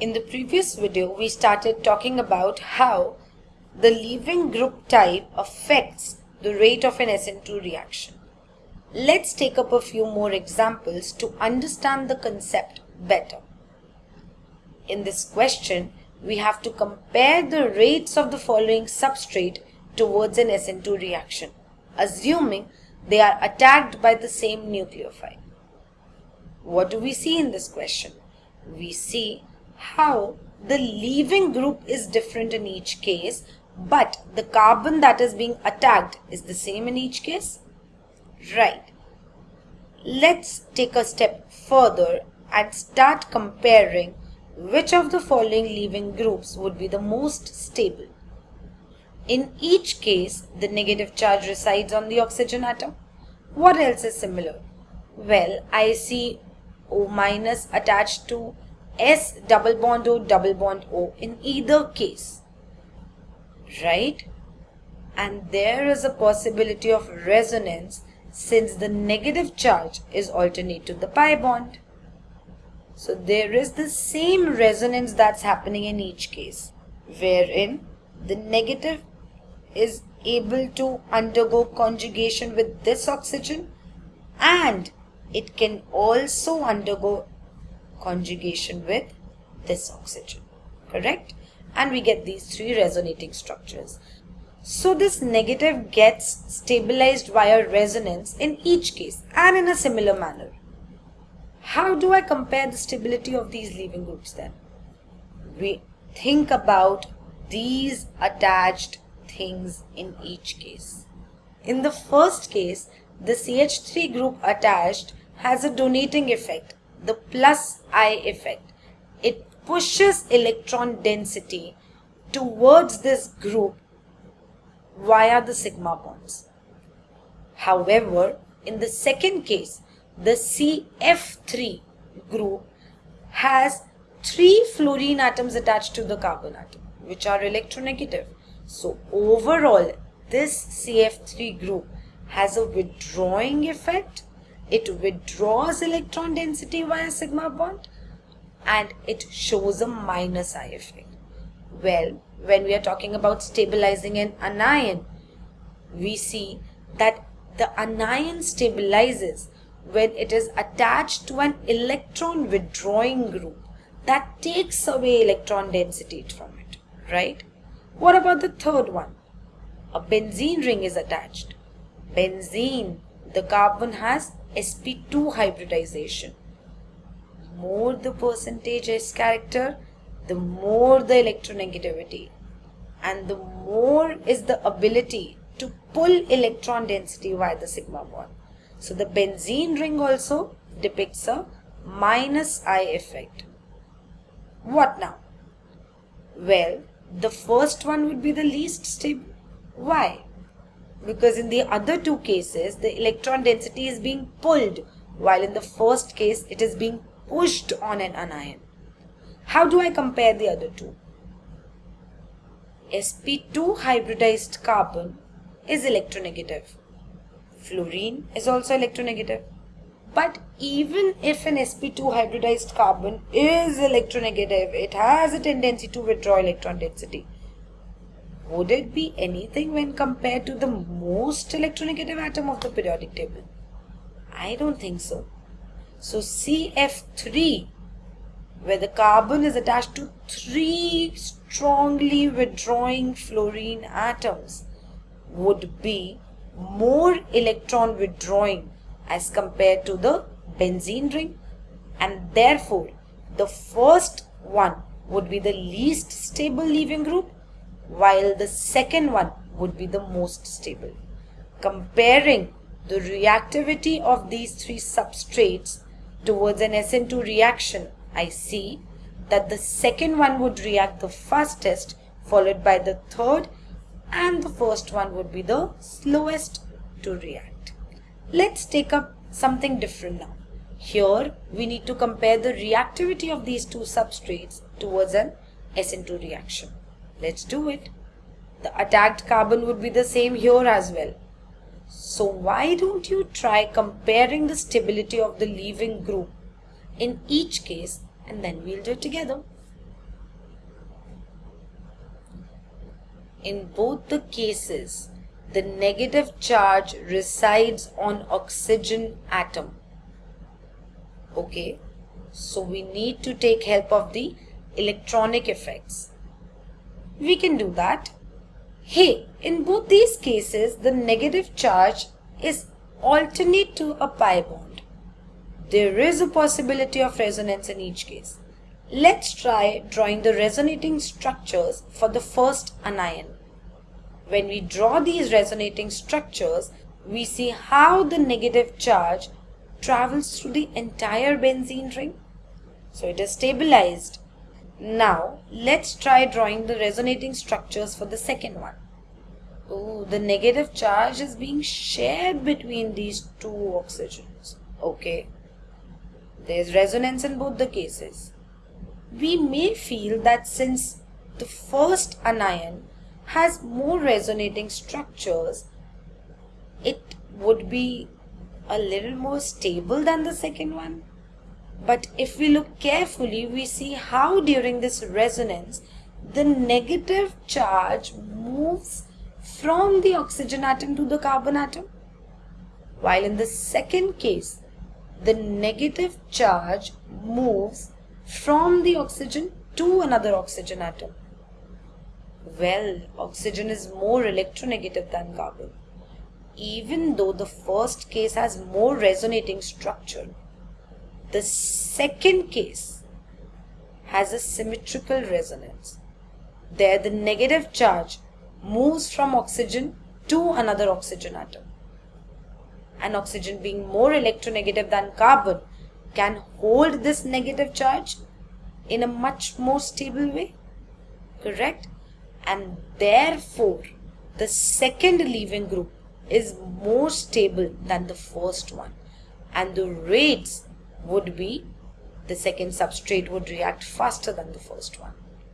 In the previous video, we started talking about how the leaving group type affects the rate of an SN2 reaction. Let's take up a few more examples to understand the concept better. In this question, we have to compare the rates of the following substrate towards an SN2 reaction, assuming they are attacked by the same nucleophile. What do we see in this question? We see how the leaving group is different in each case, but the carbon that is being attacked is the same in each case? Right. Let's take a step further and start comparing which of the following leaving groups would be the most stable. In each case, the negative charge resides on the oxygen atom. What else is similar? Well, I see O minus attached to S double bond O double bond O in either case. Right? And there is a possibility of resonance since the negative charge is alternate to the pi bond. So there is the same resonance that's happening in each case, wherein the negative is able to undergo conjugation with this oxygen and it can also undergo conjugation with this oxygen correct? And we get these three resonating structures. So this negative gets stabilized via resonance in each case and in a similar manner. How do I compare the stability of these leaving groups then? We think about these attached things in each case. In the first case the CH3 group attached has a donating effect the plus I effect. It pushes electron density towards this group via the sigma bonds. However, in the second case, the CF3 group has three fluorine atoms attached to the carbon atom, which are electronegative. So overall, this CF3 group has a withdrawing effect it withdraws electron density via sigma bond and it shows a minus I effect. Well, when we are talking about stabilizing an anion, we see that the anion stabilizes when it is attached to an electron withdrawing group that takes away electron density from it, right? What about the third one? A benzene ring is attached. Benzene, the carbon has sp2 hybridization. More the percentage S character, the more the electronegativity and the more is the ability to pull electron density via the sigma bond. So the benzene ring also depicts a minus I effect. What now? Well, the first one would be the least stable. Why? Because in the other two cases the electron density is being pulled while in the first case it is being pushed on an anion. How do I compare the other two? sp2 hybridized carbon is electronegative. Fluorine is also electronegative. But even if an sp2 hybridized carbon is electronegative, it has a tendency to withdraw electron density would it be anything when compared to the most electronegative atom of the periodic table? I don't think so. So CF3, where the carbon is attached to three strongly withdrawing fluorine atoms, would be more electron withdrawing as compared to the benzene ring and therefore the first one would be the least stable leaving group while the second one would be the most stable. Comparing the reactivity of these three substrates towards an SN2 reaction, I see that the second one would react the fastest followed by the third and the first one would be the slowest to react. Let's take up something different now. Here we need to compare the reactivity of these two substrates towards an SN2 reaction. Let's do it. The attacked carbon would be the same here as well. So why don't you try comparing the stability of the leaving group in each case and then we'll do it together. In both the cases, the negative charge resides on oxygen atom. Okay, so we need to take help of the electronic effects. We can do that. Hey, in both these cases, the negative charge is alternate to a pi bond. There is a possibility of resonance in each case. Let's try drawing the resonating structures for the first anion. When we draw these resonating structures, we see how the negative charge travels through the entire benzene ring. So it is stabilized. Now let's try drawing the resonating structures for the second one. Oh, the negative charge is being shared between these two oxygens. Okay. There's resonance in both the cases we may feel that since the first anion has more resonating structures, it would be a little more stable than the second one. But if we look carefully, we see how during this resonance, the negative charge moves from the oxygen atom to the carbon atom. While in the second case, the negative charge moves from the oxygen to another oxygen atom. Well, oxygen is more electronegative than carbon. Even though the first case has more resonating structure, the second case has a symmetrical resonance. There, the negative charge moves from oxygen to another oxygen atom. And oxygen being more electronegative than carbon can hold this negative charge in a much more stable way. Correct? And therefore, the second leaving group is more stable than the first one. And the rates would be the second substrate would react faster than the first one.